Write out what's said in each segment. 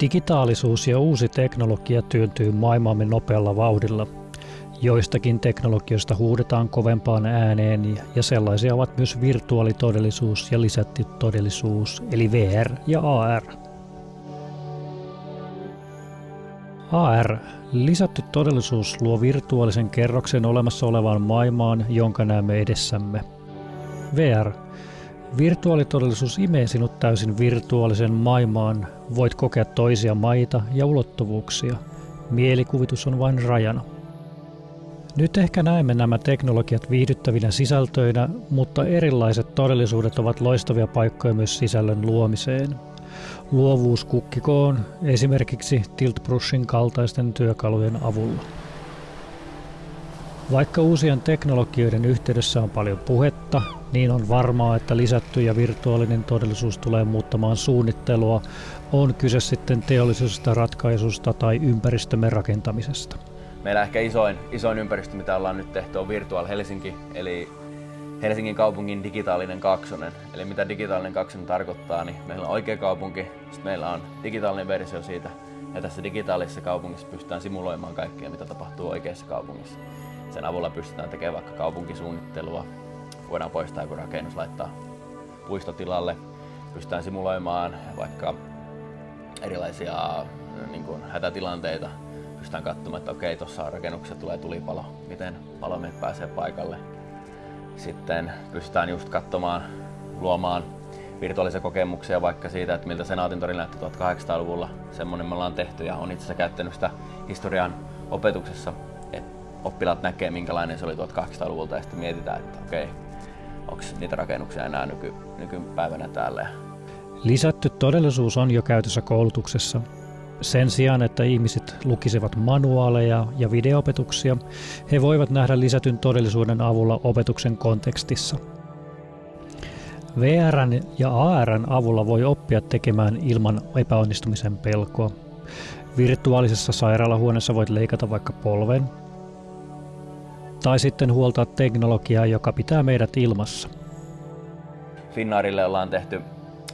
Digitaalisuus ja uusi teknologia työntyy maailmamme nopealla vauhdilla. Joistakin teknologioista huudetaan kovempaan ääneen ja sellaisia ovat myös virtuaalitodellisuus ja lisätty todellisuus eli VR ja AR. AR, lisätty todellisuus, luo virtuaalisen kerroksen olemassa olevaan maailmaan, jonka näemme edessämme. VR, Virtuaalitodellisuus imee sinut täysin virtuaalisen maailmaan. Voit kokea toisia maita ja ulottuvuuksia. Mielikuvitus on vain rajana. Nyt ehkä näemme nämä teknologiat viihdyttävinä sisältöinä, mutta erilaiset todellisuudet ovat loistavia paikkoja myös sisällön luomiseen. Luovuus kukkikoon esimerkiksi Tiltbrushin kaltaisten työkalujen avulla. Vaikka uusien teknologioiden yhteydessä on paljon puhetta, niin on varmaa, että lisätty ja virtuaalinen todellisuus tulee muuttamaan suunnittelua, on kyse sitten teollisesta ratkaisusta tai ympäristömme rakentamisesta. Meillä ehkä isoin, isoin ympäristö, mitä ollaan nyt tehty, on Virtual Helsinki, eli Helsingin kaupungin digitaalinen kaksonen. Eli mitä digitaalinen kaksonen tarkoittaa, niin meillä on oikea kaupunki, sitten meillä on digitaalinen versio siitä, ja tässä digitaalisessa kaupungissa pystytään simuloimaan kaikkea, mitä tapahtuu oikeassa kaupungissa. Sen avulla pystytään tekemään vaikka kaupunkisuunnittelua, voidaan poistaa joku rakennus, laittaa puistotilalle, pystytään simuloimaan vaikka erilaisia niin kuin, hätätilanteita, pystytään katsomaan, että okei, tuossa rakennuksessa tulee tulipalo, miten palomiehet pääsee paikalle. Sitten pystytään just katsomaan, luomaan virtuaalisia kokemuksia vaikka siitä, että miltä Senaatin tori näytti 1800-luvulla. Semmoinen me ollaan tehty ja on itse asiassa käyttänyt sitä historian opetuksessa, oppilaat näkee minkälainen se oli 1800-luvulta ja sitten mietitään, että okei, onko niitä rakennuksia enää nyky, nykypäivänä täällä. Lisätty todellisuus on jo käytössä koulutuksessa. Sen sijaan, että ihmiset lukisivat manuaaleja ja videoopetuksia, he voivat nähdä lisätyn todellisuuden avulla opetuksen kontekstissa. VRn ja ARn avulla voi oppia tekemään ilman epäonnistumisen pelkoa. Virtuaalisessa sairaalahuoneessa voit leikata vaikka polven tai sitten huoltaa teknologiaa, joka pitää meidät ilmassa. Finnaarille ollaan tehty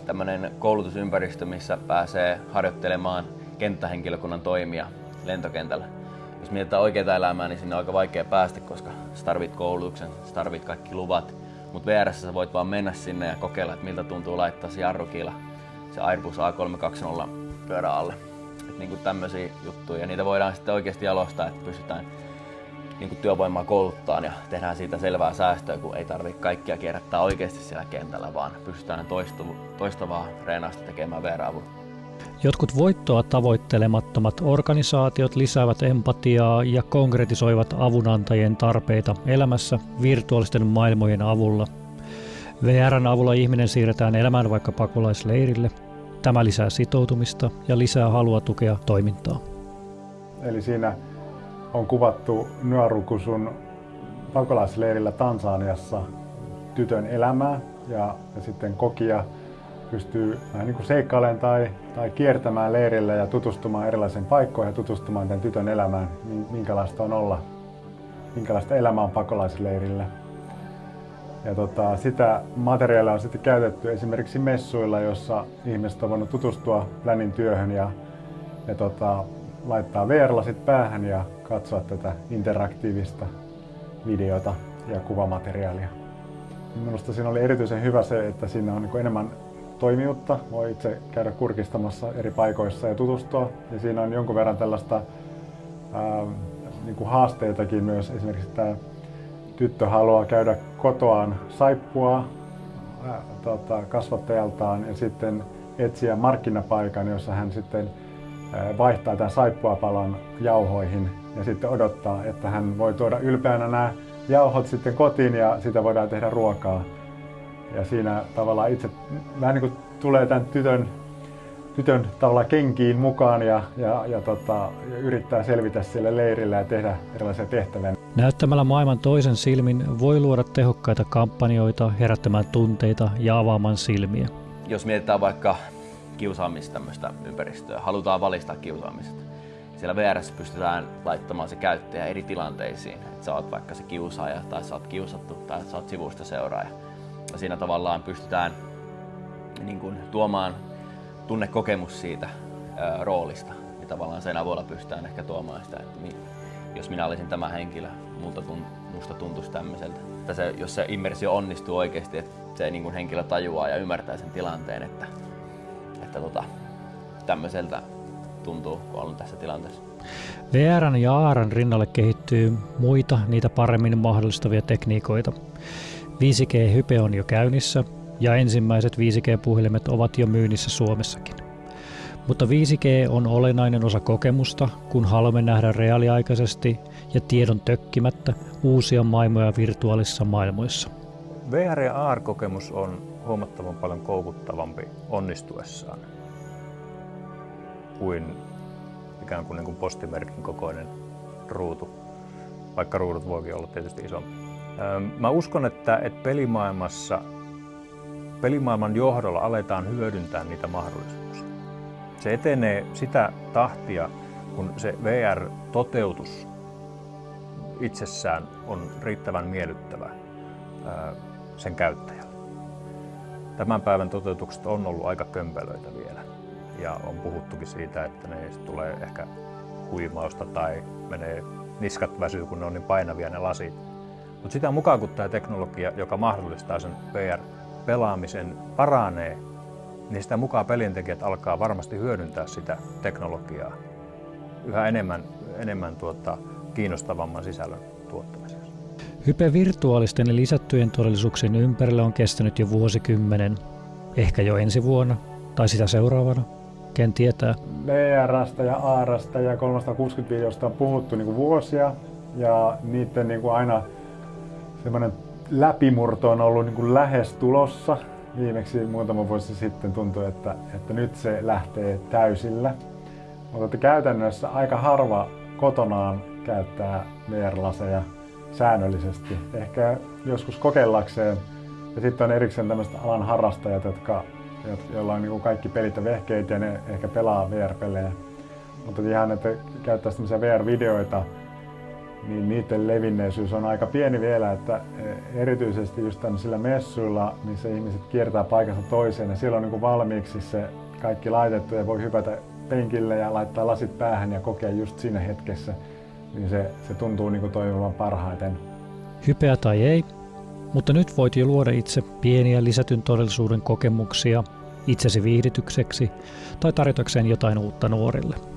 tämmöinen koulutusympäristö, missä pääsee harjoittelemaan kenttähenkilökunnan toimia lentokentällä. Jos mietitään oikeaa elämää, niin sinne on aika vaikea päästä, koska tarvit koulutuksen, tarvit kaikki luvat. Mutta VR sä voit vaan mennä sinne ja kokeilla, että miltä tuntuu laittaa se jarrukiila, se Airbus A320 pyörä alle. Et niin tämmöisiä juttuja. Ja niitä voidaan sitten oikeasti jalostaa, että pystytään niin kuin työvoimaa kouluttaa ja tehdään siitä selvää säästöä, kun ei tarvitse kaikkia kierrättää oikeasti siellä kentällä, vaan pystytään toistu, toistavaa reenausta tekemään vr Jotkut voittoa tavoittelemattomat organisaatiot lisäävät empatiaa ja konkretisoivat avunantajien tarpeita elämässä virtuaalisten maailmojen avulla. VRn avulla ihminen siirretään elämään vaikka pakolaisleirille. Tämä lisää sitoutumista ja lisää halua tukea toimintaa. Eli siinä on kuvattu Nuarukusun pakolaisleirillä Tansaniassa tytön elämää ja, ja sitten kokija pystyy vähän niin seikkailemaan tai, tai kiertämään leirillä ja tutustumaan erilaisiin paikkoihin ja tutustumaan tämän tytön elämään, minkälaista on olla, minkälaista elämää on pakolaisleirillä. Ja tota, sitä materiaalia on sitten käytetty esimerkiksi messuilla, jossa ihmiset on voinut tutustua Länin työhön ja, ja tota, laittaa VR-lasit päähän ja katsoa tätä interaktiivista videota ja kuvamateriaalia. Minusta siinä oli erityisen hyvä se, että siinä on niin enemmän toimijuutta. Voi itse käydä kurkistamassa eri paikoissa ja tutustua. Ja siinä on jonkun verran tällaista ää, niin kuin haasteitakin myös. Esimerkiksi tämä tyttö haluaa käydä kotoaan saippua ää, tota, kasvattajaltaan ja sitten etsiä markkinapaikan, jossa hän sitten vaihtaa tämän saippuapalon jauhoihin ja sitten odottaa, että hän voi tuoda ylpeänä nämä jauhot sitten kotiin ja sitä voidaan tehdä ruokaa. Ja siinä tavallaan itse vähän niin kuin tulee tämän tytön, tytön tavallaan kenkiin mukaan ja, ja, ja, tota, ja yrittää selvitä siellä leirillä ja tehdä erilaisia tehtäviä. Näyttämällä maailman toisen silmin voi luoda tehokkaita kampanjoita herättämään tunteita ja avaamaan silmiä. Jos mietitään vaikka kiusaamista tämmöistä ympäristöä, halutaan valistaa kiusaamista. Siellä VRS pystytään laittamaan se käyttäjä eri tilanteisiin. Että sä oot vaikka se kiusaaja tai sä oot kiusattu tai sä oot sivusta seuraaja. Ja siinä tavallaan pystytään niin kuin, tuomaan tunnekokemus siitä ää, roolista. Ja tavallaan sen avulla pystytään ehkä tuomaan sitä, että mi, jos minä olisin tämä henkilö, multa tun, musta tuntuisi tämmöiseltä. Että se, jos se immersio onnistuu oikeasti, että se niin kuin henkilö tajuaa ja ymmärtää sen tilanteen, että, että tota, tämmöiseltä tuntuu, kun on tässä tilanteessa. VRn ja ARn rinnalle kehittyy muita niitä paremmin mahdollistavia tekniikoita. 5G-hype on jo käynnissä ja ensimmäiset 5G-puhelimet ovat jo myynnissä Suomessakin. Mutta 5G on olennainen osa kokemusta, kun haluamme nähdä reaaliaikaisesti ja tiedon tökkimättä uusia maailmoja virtuaalisissa maailmoissa. VR- ja AR-kokemus on huomattavan paljon koukuttavampi onnistuessaan kuin ikään kuin, niin kuin postimerkin kokoinen ruutu, vaikka ruudut voikin olla tietysti isompi. Mä uskon, että, että pelimaailmassa, pelimaailman johdolla aletaan hyödyntää niitä mahdollisuuksia. Se etenee sitä tahtia, kun se VR-toteutus itsessään on riittävän miellyttävä sen käyttäjälle. Tämän päivän toteutukset on ollut aika kömpelöitä vielä ja on puhuttukin siitä, että ne tulee ehkä huimausta tai menee niskat väsyy, kun ne on niin painavia ne lasit. Mutta sitä mukaan kun tämä teknologia, joka mahdollistaa sen VR-pelaamisen, paranee, niin sitä mukaan pelintekijät alkaa varmasti hyödyntää sitä teknologiaa yhä enemmän, enemmän tuota, kiinnostavamman sisällön tuottamisessa. Hype virtuaalisten ja lisättyjen todellisuuksien ympärillä on kestänyt jo vuosikymmenen, ehkä jo ensi vuonna tai sitä seuraavana. Ken tietää? VRstä ja ARstä ja 360 videosta on puhuttu niin kuin vuosia ja niiden niin kuin aina semmoinen läpimurto on ollut niin kuin lähes tulossa. Viimeksi muutama vuosi sitten tuntui, että, että nyt se lähtee täysillä. Mutta että käytännössä aika harva kotonaan käyttää VR-laseja säännöllisesti. Ehkä joskus kokeillakseen. Ja sitten on erikseen tämmöiset alan harrastajat, jotka joilla on niin kaikki pelit ja vehkeet ja ne ehkä pelaa VR-pelejä. Mutta ihan, että käyttää tämmöisiä VR-videoita, niin niiden levinneisyys on aika pieni vielä, että e, erityisesti just tämmöisillä messuilla, missä ihmiset kiertää paikasta toiseen ja siellä on niin valmiiksi se kaikki laitettu ja voi hypätä penkille ja laittaa lasit päähän ja kokea just siinä hetkessä, niin se, se tuntuu niin toimivan parhaiten. Hypeä tai ei, mutta nyt voit jo luoda itse pieniä lisätyn todellisuuden kokemuksia itsesi viihdytykseksi tai tarjotakseen jotain uutta nuorille.